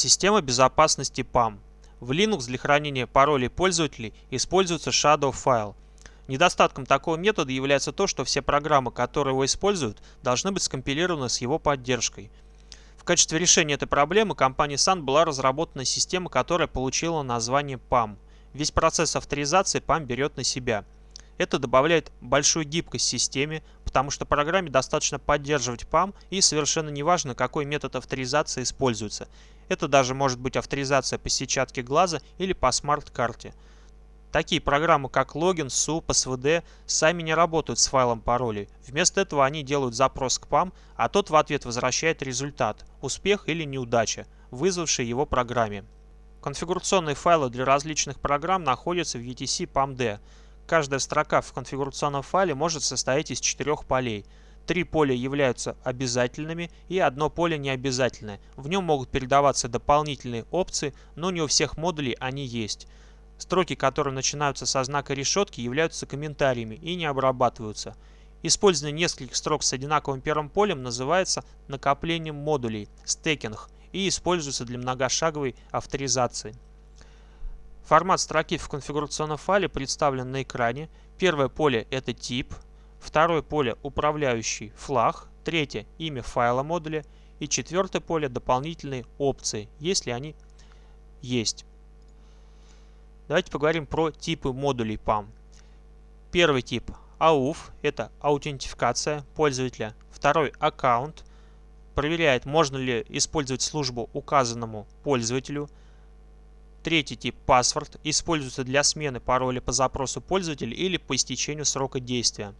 Система безопасности PAM. В Linux для хранения паролей пользователей используется Shadow File. Недостатком такого метода является то, что все программы, которые его используют, должны быть скомпилированы с его поддержкой. В качестве решения этой проблемы компанией Sun была разработана система, которая получила название PAM. Весь процесс авторизации PAM берет на себя. Это добавляет большую гибкость системе, потому что программе достаточно поддерживать PAM и совершенно неважно, какой метод авторизации используется. Это даже может быть авторизация по сетчатке глаза или по смарт-карте. Такие программы, как login, su, passwd, сами не работают с файлом паролей. Вместо этого они делают запрос к PAM, а тот в ответ возвращает результат – успех или неудача, вызвавший его программе. Конфигурационные файлы для различных программ находятся в etc pam.d. Каждая строка в конфигурационном файле может состоять из четырех полей – Три поля являются обязательными и одно поле необязательное. В нем могут передаваться дополнительные опции, но не у всех модулей они есть. Строки, которые начинаются со знака решетки, являются комментариями и не обрабатываются. Использование нескольких строк с одинаковым первым полем называется накоплением модулей, стекинг, и используется для многошаговой авторизации. Формат строки в конфигурационном файле представлен на экране. Первое поле – это тип – Второе поле управляющий флаг. Третье имя файла модуля. И четвертое поле дополнительные опции, если они есть. Давайте поговорим про типы модулей PAM. Первый тип AUF – это аутентификация пользователя. Второй аккаунт проверяет, можно ли использовать службу указанному пользователю. Третий тип паспорт используется для смены пароля по запросу пользователя или по истечению срока действия.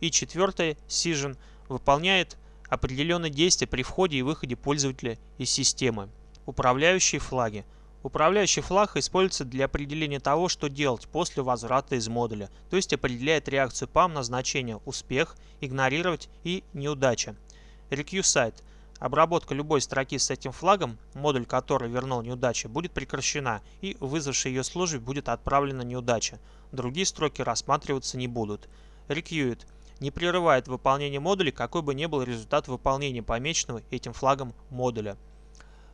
И четвертое, Session выполняет определенные действия при входе и выходе пользователя из системы. Управляющие флаги. Управляющий флаг используется для определения того, что делать после возврата из модуля, то есть определяет реакцию PAM на значение успех, игнорировать и неудача. RequeSite. Обработка любой строки с этим флагом, модуль который вернул неудачу, будет прекращена и вызвавшей ее службе будет отправлена неудача. Другие строки рассматриваться не будут. Requeued не прерывает выполнение модуля, какой бы ни был результат выполнения помеченного этим флагом модуля.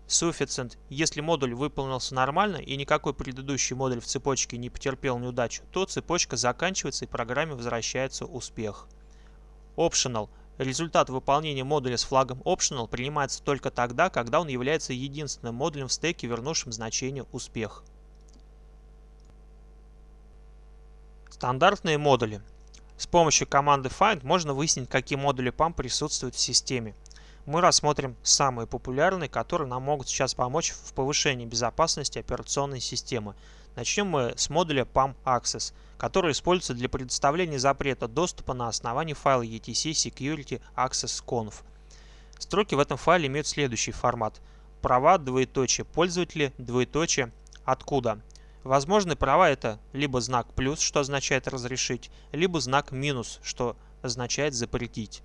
Sufficient. Если модуль выполнился нормально и никакой предыдущий модуль в цепочке не потерпел неудачу, то цепочка заканчивается и программе возвращается успех. Optional. Результат выполнения модуля с флагом Optional принимается только тогда, когда он является единственным модулем в стеке, вернувшим значение успех. Стандартные модули. С помощью команды find можно выяснить, какие модули PAM присутствуют в системе. Мы рассмотрим самые популярные, которые нам могут сейчас помочь в повышении безопасности операционной системы. Начнем мы с модуля PAM Access, который используется для предоставления запрета доступа на основании файла etc security access conf. Строки в этом файле имеют следующий формат. Права, двоеточие, пользователи, двоеточие, откуда. Возможные права это либо знак плюс, что означает разрешить, либо знак минус, что означает запретить.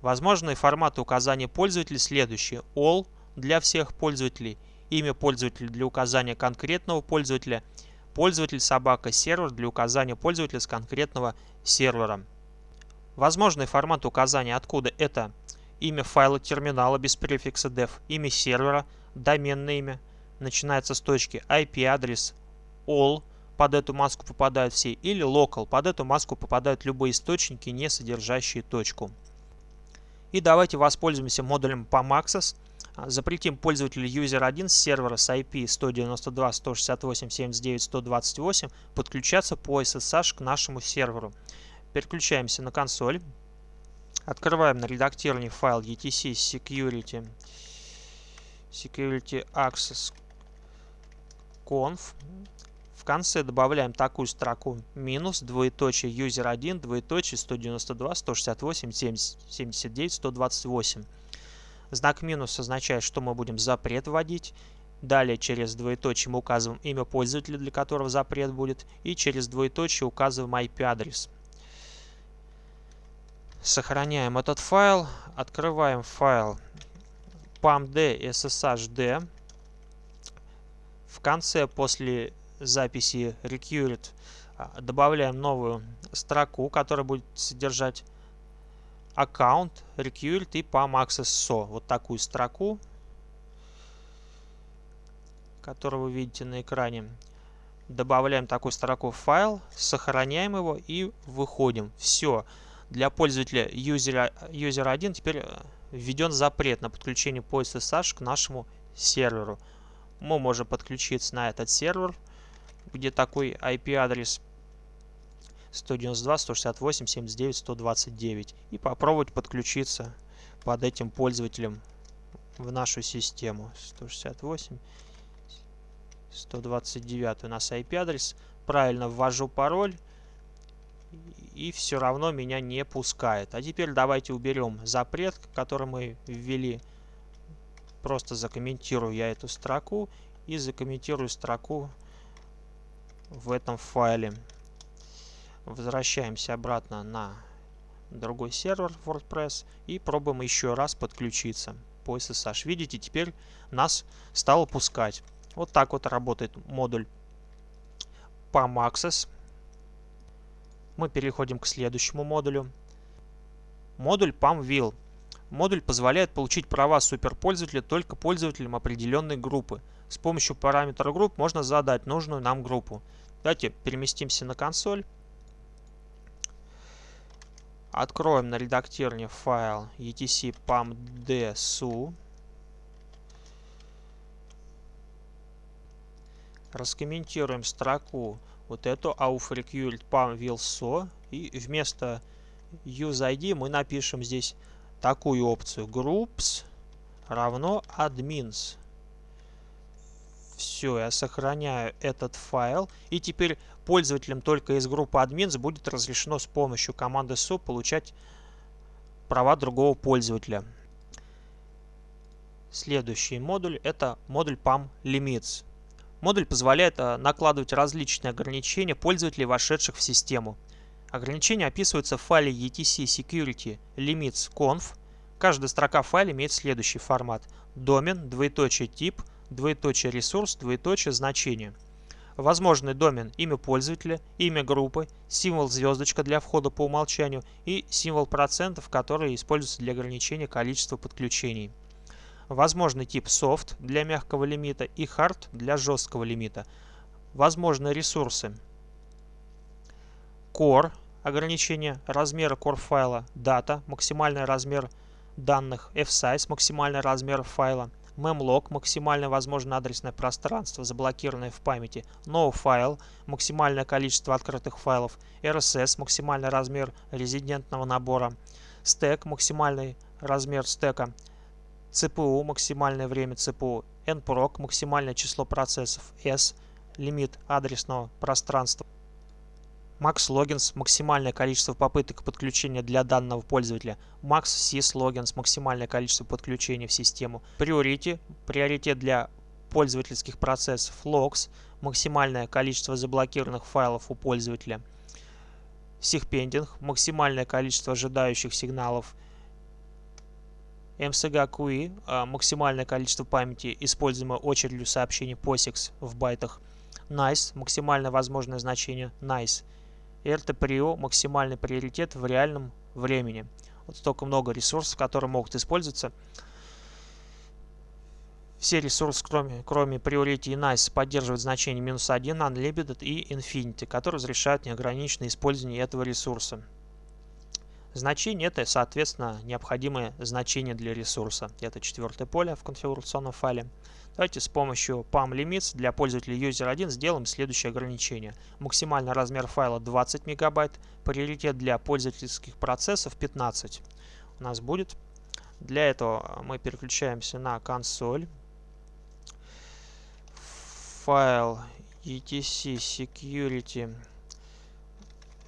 Возможные форматы указания пользователя следующие. All для всех пользователей, имя пользователя для указания конкретного пользователя, пользователь собака сервер для указания пользователя с конкретного сервера. Возможные форматы указания откуда это имя файла терминала без префикса def, имя сервера, доменное имя, начинается с точки IP-адрес, all под эту маску попадают все, или local под эту маску попадают любые источники, не содержащие точку. И давайте воспользуемся модулем PAMAccess. Запретим пользователю user1 с сервера с IP 192.168.79.128 подключаться по SSH к нашему серверу. Переключаемся на консоль. Открываем на редактировании файл etc security security access в конце добавляем такую строку минус двоеточие user1 двоеточие 192 168 70, 79 128. Знак минус означает, что мы будем запрет вводить. Далее через двоеточие мы указываем имя пользователя, для которого запрет будет. И через двоеточие указываем IP-адрес. Сохраняем этот файл. Открываем файл pamd sshd. В конце после записи required а, добавляем новую строку, которая будет содержать аккаунт, required и pam access so. Вот такую строку. который вы видите на экране. Добавляем такую строку файл, сохраняем его и выходим. Все. Для пользователя user, user 1 теперь э, введен запрет на подключение пояса SSH к нашему серверу. Мы можем подключиться на этот сервер, где такой IP-адрес 192.168.79.129 и попробовать подключиться под этим пользователем в нашу систему. 168 129 у нас IP-адрес. Правильно ввожу пароль. И все равно меня не пускает. А теперь давайте уберем запрет, который мы ввели. Просто закомментирую я эту строку. И закомментирую строку в этом файле. Возвращаемся обратно на другой сервер WordPress и пробуем еще раз подключиться по SSH. Видите, теперь нас стало пускать. Вот так вот работает модуль PAM Access. Мы переходим к следующему модулю. Модуль PAM Will. Модуль позволяет получить права суперпользователя только пользователям определенной группы. С помощью параметра групп можно задать нужную нам группу. Давайте переместимся на консоль. Откроем на редактирование файл etc pamdsu. раскомментируем строку вот эту aufrequired pam will и вместо useid мы напишем здесь такую опцию groups равно admins. Все, я сохраняю этот файл. И теперь пользователям только из группы admins будет разрешено с помощью команды su получать права другого пользователя. Следующий модуль это модуль PAM Limits. Модуль позволяет э, накладывать различные ограничения пользователей, вошедших в систему. Ограничения описываются в файле etc security limits conf. Каждая строка файла имеет следующий формат. Домен, двоеточие тип, двоеточие ресурс, двоеточие значение. Возможный домен имя пользователя, имя группы, символ звездочка для входа по умолчанию и символ процентов, который используется для ограничения количества подключений. Возможный тип soft для мягкого лимита и hard для жесткого лимита. Возможны ресурсы. Core ограничение размера core файла, дата, максимальный размер данных, fsize, максимальный размер файла, memlog, максимальное возможное адресное пространство, заблокированное в памяти, no максимальное количество открытых файлов, RSS, максимальный размер резидентного набора, stack, максимальный размер стека, CPU, максимальное время CPU, nproc, максимальное число процессов, s, лимит адресного пространства, max logins, максимальное количество попыток подключения для данного пользователя, max sys logins, максимальное количество подключений в систему, priority, приоритет для пользовательских процессов, logs, максимальное количество заблокированных файлов у пользователя, SigPending, максимальное количество ожидающих сигналов, MSG QI, а, максимальное количество памяти, используемое очередью сообщений POSIX в байтах. NICE, максимальное возможное значение NICE. RTPRIO, максимальный приоритет в реальном времени. Вот столько много ресурсов, которые могут использоваться. Все ресурсы, кроме, кроме Priority и NICE, поддерживают значение минус 1, Unlimited и Infinity, которые разрешают неограниченное использование этого ресурса. Значение это, соответственно, необходимое значение для ресурса. Это четвертое поле в конфигурационном файле. Давайте с помощью PAM Limits для пользователя User 1 сделаем следующее ограничение. Максимальный размер файла 20 мегабайт, приоритет для пользовательских процессов 15 у нас будет. Для этого мы переключаемся на консоль. Файл etc security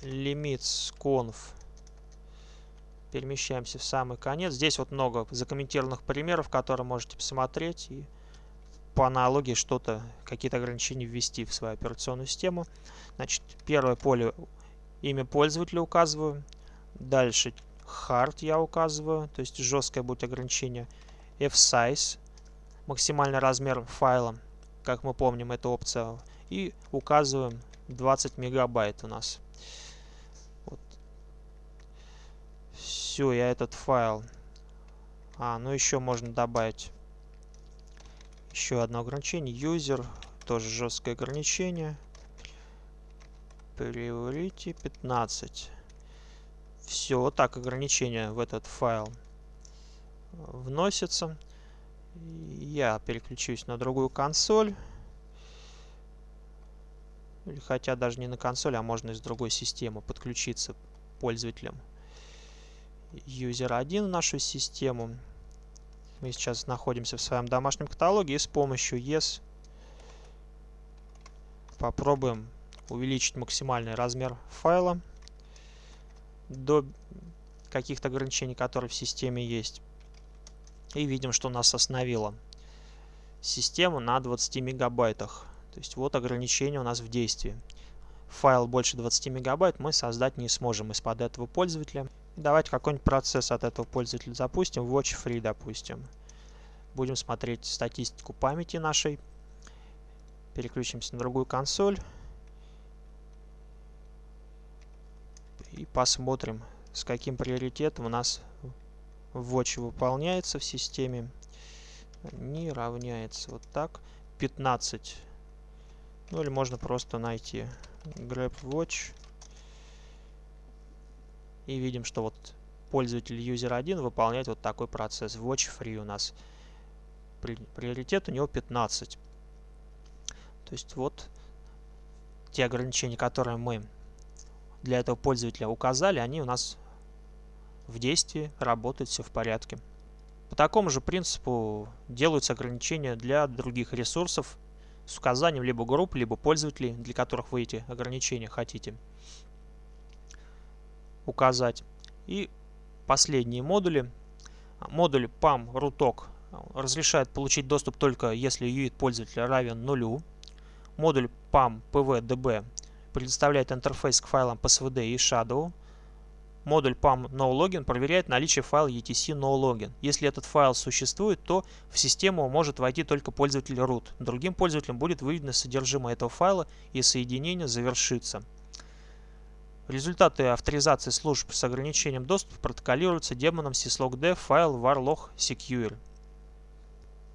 limits conf перемещаемся в самый конец. Здесь вот много закомментированных примеров, которые можете посмотреть и по аналогии что-то, какие-то ограничения ввести в свою операционную систему. Значит, первое поле имя пользователя указываю. Дальше hard я указываю, то есть жесткое будет ограничение. F-size, максимальный размер файла, как мы помним, это опция. И указываем 20 мегабайт у нас. все, я этот файл. А, ну еще можно добавить Еще одно ограничение. User, тоже жесткое ограничение. Priority 15. Все, вот так ограничение в этот файл вносится. Я переключусь на другую консоль. Хотя даже не на консоль, а можно из другой системы подключиться пользователям. User 1 в нашу систему. Мы сейчас находимся в своем домашнем каталоге и с помощью Yes попробуем увеличить максимальный размер файла до каких-то ограничений, которые в системе есть. И видим, что нас остановило систему на 20 мегабайтах. То есть вот ограничение у нас в действии. Файл больше 20 мегабайт мы создать не сможем из-под этого пользователя. Давайте какой-нибудь процесс от этого пользователя запустим. Watch Free, допустим. Будем смотреть статистику памяти нашей. Переключимся на другую консоль. И посмотрим, с каким приоритетом у нас Watch выполняется в системе. Не равняется вот так. 15 ну или можно просто найти grab watch. И видим, что вот пользователь user1 выполняет вот такой процесс. Watch free у нас. Приоритет у него 15. То есть вот те ограничения, которые мы для этого пользователя указали, они у нас в действии, работают, все в порядке. По такому же принципу делаются ограничения для других ресурсов, с указанием либо групп, либо пользователей, для которых вы эти ограничения хотите указать. И последние модули. Модуль PAM RUTOC разрешает получить доступ только если UID пользователя равен нулю. Модуль PAM PVDB предоставляет интерфейс к файлам PSVD и Shadow. Модуль PAM NoLogin проверяет наличие файла etc NoLogin. Если этот файл существует, то в систему может войти только пользователь root. Другим пользователям будет выведено содержимое этого файла и соединение завершится. Результаты авторизации служб с ограничением доступа протоколируются демоном syslogd файл varlog secure.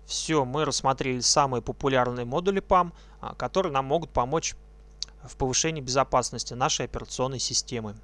Все, мы рассмотрели самые популярные модули PAM, а, которые нам могут помочь в повышении безопасности нашей операционной системы.